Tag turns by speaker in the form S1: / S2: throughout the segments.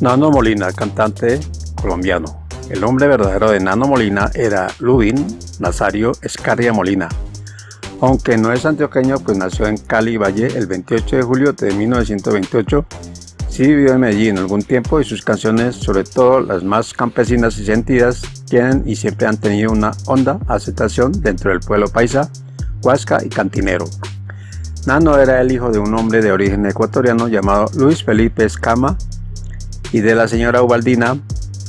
S1: Nano Molina, cantante colombiano. El nombre verdadero de Nano Molina era Lubin Nazario Escarria Molina. Aunque no es antioqueño, pues nació en Cali Valle el 28 de julio de 1928. Sí vivió en Medellín algún tiempo y sus canciones, sobre todo las más campesinas y sentidas, tienen y siempre han tenido una honda aceptación dentro del pueblo paisa, huasca y cantinero. Nano era el hijo de un hombre de origen ecuatoriano llamado Luis Felipe Escama y de la señora Ubaldina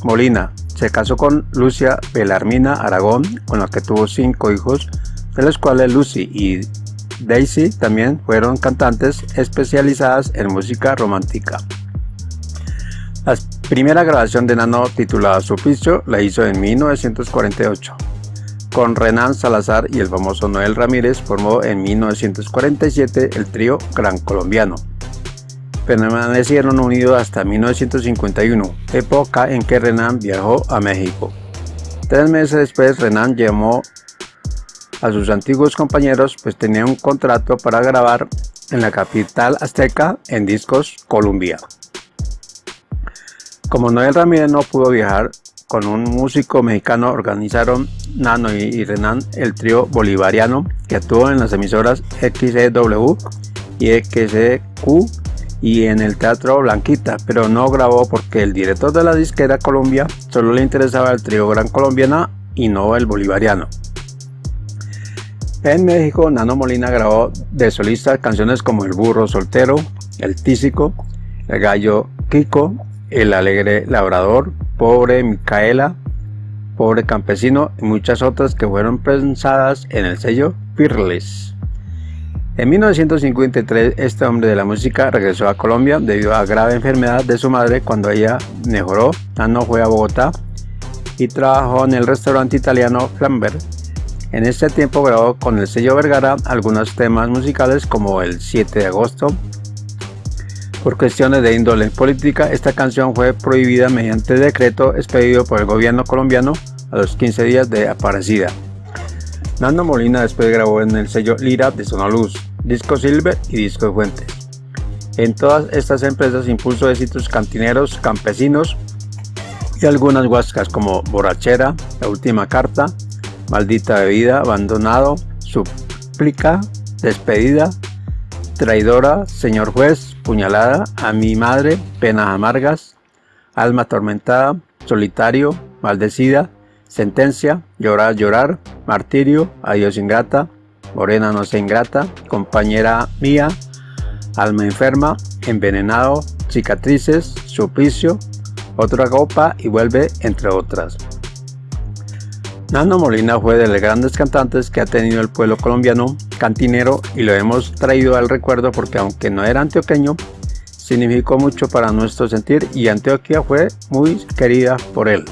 S1: Molina. Se casó con Lucia Belarmina Aragón, con la que tuvo cinco hijos, de los cuales Lucy y Daisy también fueron cantantes especializadas en música romántica. La primera grabación de Nano titulada Suplicio la hizo en 1948. Con Renan Salazar y el famoso Noel Ramírez formó en 1947 el trío Gran Colombiano permanecieron unidos hasta 1951, época en que Renan viajó a México. Tres meses después Renan llamó a sus antiguos compañeros pues tenía un contrato para grabar en la capital azteca en Discos Columbia. Como Noel Ramírez no pudo viajar con un músico mexicano organizaron Nano y Renan el trío bolivariano que actuó en las emisoras XEW y XEQ y en el Teatro Blanquita, pero no grabó porque el director de la disquera Colombia solo le interesaba el trío Gran Colombiana y no el bolivariano. En México, Nano Molina grabó de solista canciones como El Burro Soltero, El Tísico, El Gallo Kiko, El Alegre Labrador, Pobre Micaela, Pobre Campesino y muchas otras que fueron pensadas en el sello Fearless. En 1953, este hombre de la música regresó a Colombia debido a grave enfermedad de su madre. Cuando ella mejoró, Nano fue a Bogotá y trabajó en el restaurante italiano Flambert. En este tiempo grabó con el sello Vergara algunos temas musicales como el 7 de agosto. Por cuestiones de índole política, esta canción fue prohibida mediante decreto expedido por el gobierno colombiano a los 15 días de aparecida. Nando Molina después grabó en el sello Lira de Sonoluz, Disco Silver y Disco Fuentes. En todas estas empresas impulsó éxitos cantineros, campesinos y algunas huascas como Borrachera, La Última Carta, Maldita Bebida, Abandonado, Suplica, Despedida, Traidora, Señor Juez, Puñalada, A mi Madre, Penas Amargas, Alma Atormentada, Solitario, Maldecida, Sentencia, Llorar, Llorar, Martirio, Adiós Ingrata, Morena no sea ingrata, Compañera mía, Alma enferma, Envenenado, Cicatrices, Suplicio, Otra copa y Vuelve, entre otras. Nando Molina fue de los grandes cantantes que ha tenido el pueblo colombiano, cantinero, y lo hemos traído al recuerdo porque aunque no era antioqueño, significó mucho para nuestro sentir y Antioquia fue muy querida por él.